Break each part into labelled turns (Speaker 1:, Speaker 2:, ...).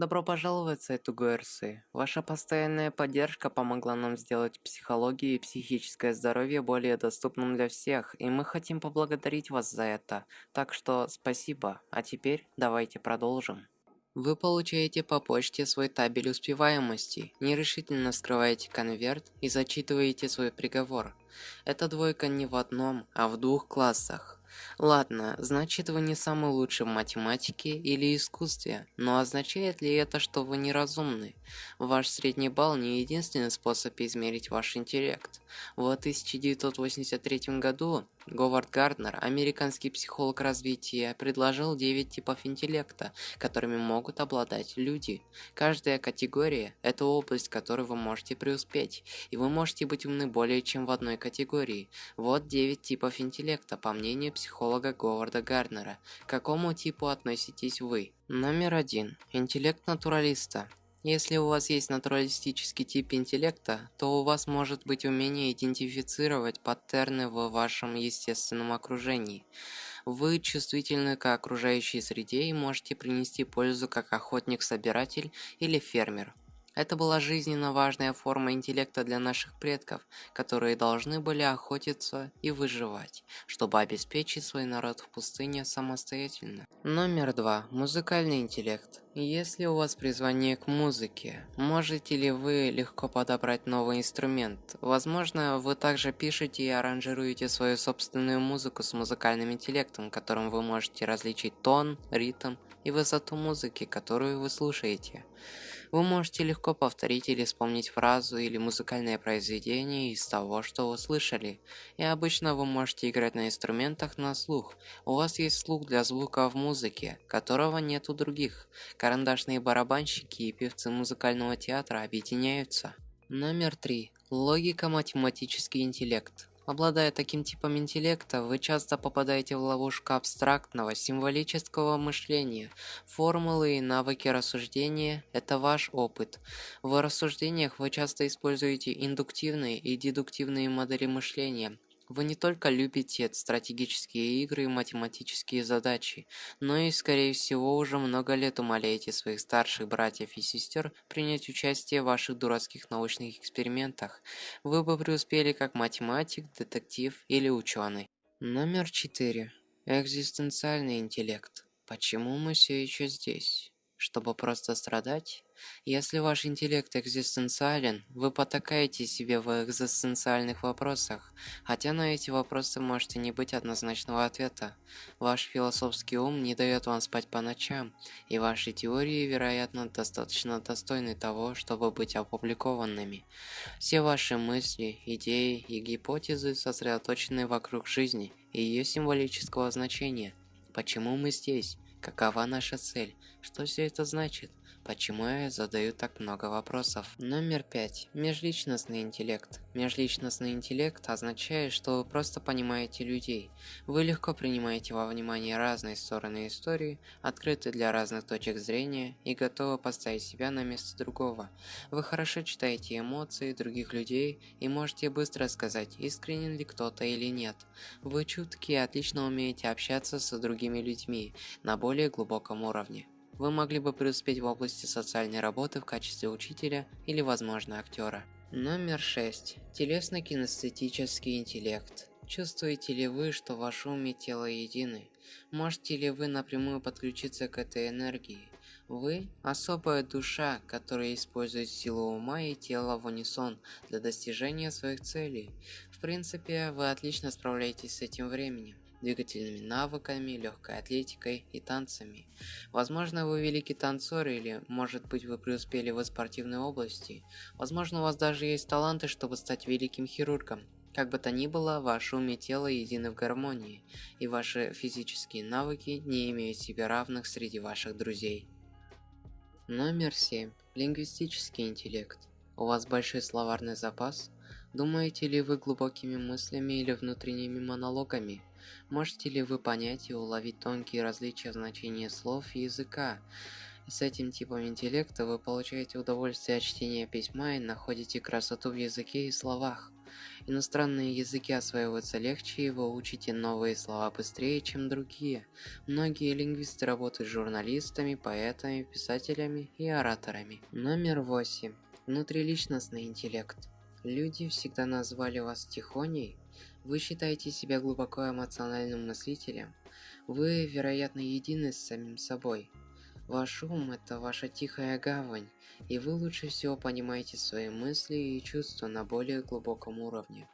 Speaker 1: Добро пожаловать в сайт УГРС. Ваша постоянная поддержка помогла нам сделать психологию и психическое здоровье более доступным для всех, и мы хотим поблагодарить вас за это. Так что спасибо. А теперь давайте продолжим. Вы получаете по почте свой табель успеваемости, нерешительно скрываете конверт и зачитываете свой приговор. Это двойка не в одном, а в двух классах. Ладно, значит вы не самый лучший в математике или искусстве, но означает ли это, что вы неразумны? Ваш средний балл не единственный способ измерить ваш интеллект. В 1983 году Говард Гарднер, американский психолог развития, предложил 9 типов интеллекта, которыми могут обладать люди. Каждая категория – это область, в которой вы можете преуспеть, и вы можете быть умны более чем в одной категории. Вот 9 типов интеллекта, по мнению психолога Говарда Гарднера. К какому типу относитесь вы? Номер один. Интеллект натуралиста. Если у вас есть натуралистический тип интеллекта, то у вас может быть умение идентифицировать паттерны в вашем естественном окружении. Вы чувствительны к окружающей среде и можете принести пользу как охотник-собиратель или фермер. Это была жизненно важная форма интеллекта для наших предков, которые должны были охотиться и выживать, чтобы обеспечить свой народ в пустыне самостоятельно. Номер два. Музыкальный интеллект. Если у вас призвание к музыке, можете ли вы легко подобрать новый инструмент? Возможно, вы также пишете и аранжируете свою собственную музыку с музыкальным интеллектом, которым вы можете различить тон, ритм и высоту музыки, которую вы слушаете. Вы можете легко повторить или вспомнить фразу или музыкальное произведение из того, что вы слышали. И обычно вы можете играть на инструментах на слух. У вас есть слух для звука в музыке, которого нет у других. Карандашные барабанщики и певцы музыкального театра объединяются. Номер три. Логика-математический интеллект. Обладая таким типом интеллекта, вы часто попадаете в ловушку абстрактного, символического мышления. Формулы и навыки рассуждения – это ваш опыт. В рассуждениях вы часто используете индуктивные и дедуктивные модели мышления – вы не только любите стратегические игры и математические задачи, но и, скорее всего, уже много лет умоляете своих старших братьев и сестер принять участие в ваших дурацких научных экспериментах. Вы бы преуспели как математик, детектив или ученый. Номер 4. Экзистенциальный интеллект. Почему мы все еще здесь? Чтобы просто страдать? Если ваш интеллект экзистенциален, вы потакаете себе в экзистенциальных вопросах, хотя на эти вопросы можете не быть однозначного ответа. Ваш философский ум не дает вам спать по ночам, и ваши теории, вероятно, достаточно достойны того, чтобы быть опубликованными. Все ваши мысли, идеи и гипотезы сосредоточены вокруг жизни и ее символического значения. Почему мы здесь? Какова наша цель? Что все это значит? Почему я задаю так много вопросов? Номер пять. Межличностный интеллект. Межличностный интеллект означает, что вы просто понимаете людей. Вы легко принимаете во внимание разные стороны истории, открыты для разных точек зрения и готовы поставить себя на место другого. Вы хорошо читаете эмоции других людей и можете быстро сказать, искренен ли кто-то или нет. Вы чутки и отлично умеете общаться с другими людьми на более глубоком уровне. Вы могли бы преуспеть в области социальной работы в качестве учителя или, возможно, актера. Номер 6. Телесно-кинестетический интеллект. Чувствуете ли вы, что ваш ум и тело едины? Можете ли вы напрямую подключиться к этой энергии? Вы – особая душа, которая использует силу ума и тела в унисон для достижения своих целей. В принципе, вы отлично справляетесь с этим временем двигательными навыками, легкой атлетикой и танцами. Возможно, вы великий танцор или, может быть, вы преуспели в спортивной области. Возможно, у вас даже есть таланты, чтобы стать великим хирургом. Как бы то ни было, ваше ум и тело едины в гармонии, и ваши физические навыки не имеют себе равных среди ваших друзей. Номер 7. Лингвистический интеллект. У вас большой словарный запас? Думаете ли вы глубокими мыслями или внутренними монологами? Можете ли вы понять и уловить тонкие различия в значении слов и языка? С этим типом интеллекта вы получаете удовольствие от чтения письма и находите красоту в языке и словах. Иностранные языки осваиваются легче, и вы учите новые слова быстрее, чем другие. Многие лингвисты работают журналистами, поэтами, писателями и ораторами. Номер восемь. Внутриличностный интеллект. Люди всегда назвали вас тихоней. Вы считаете себя глубоко эмоциональным мыслителем. Вы, вероятно, едины с самим собой. Ваш ум – это ваша тихая гавань, и вы лучше всего понимаете свои мысли и чувства на более глубоком уровне.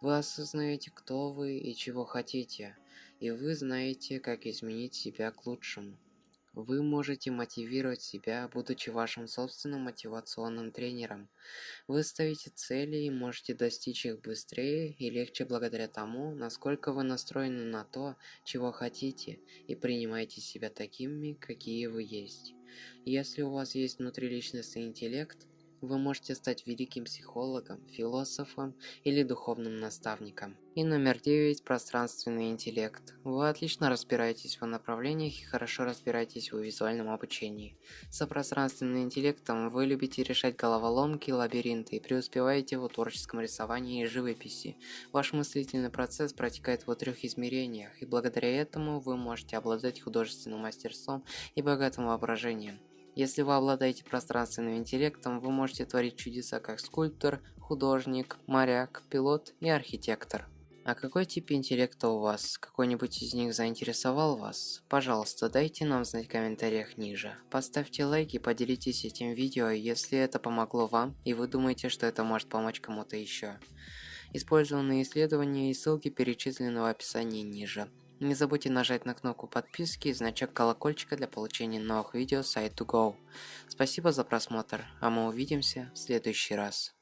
Speaker 1: Вы осознаете, кто вы и чего хотите, и вы знаете, как изменить себя к лучшему. Вы можете мотивировать себя, будучи вашим собственным мотивационным тренером. Вы ставите цели и можете достичь их быстрее и легче благодаря тому, насколько вы настроены на то, чего хотите, и принимаете себя такими, какие вы есть. Если у вас есть внутриличностный интеллект, вы можете стать великим психологом, философом или духовным наставником. И номер девять – пространственный интеллект. Вы отлично разбираетесь в направлениях и хорошо разбираетесь в визуальном обучении. Со пространственным интеллектом вы любите решать головоломки, лабиринты и преуспеваете в творческом рисовании и живописи. Ваш мыслительный процесс протекает в трех измерениях, и благодаря этому вы можете обладать художественным мастерством и богатым воображением. Если вы обладаете пространственным интеллектом, вы можете творить чудеса как скульптор, художник, моряк, пилот и архитектор. А какой тип интеллекта у вас? Какой-нибудь из них заинтересовал вас? Пожалуйста, дайте нам знать в комментариях ниже. Поставьте лайк и поделитесь этим видео, если это помогло вам и вы думаете, что это может помочь кому-то еще. Использованные исследования и ссылки перечислены в описании ниже. Не забудьте нажать на кнопку подписки и значок колокольчика для получения новых видео с i2go. Спасибо за просмотр, а мы увидимся в следующий раз.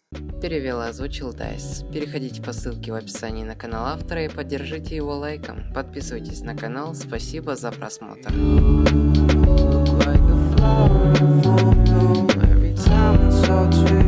Speaker 1: Перевел и озвучил Дайс. Переходите по ссылке в описании на канал автора и поддержите его лайком. Подписывайтесь на канал, спасибо за просмотр. Like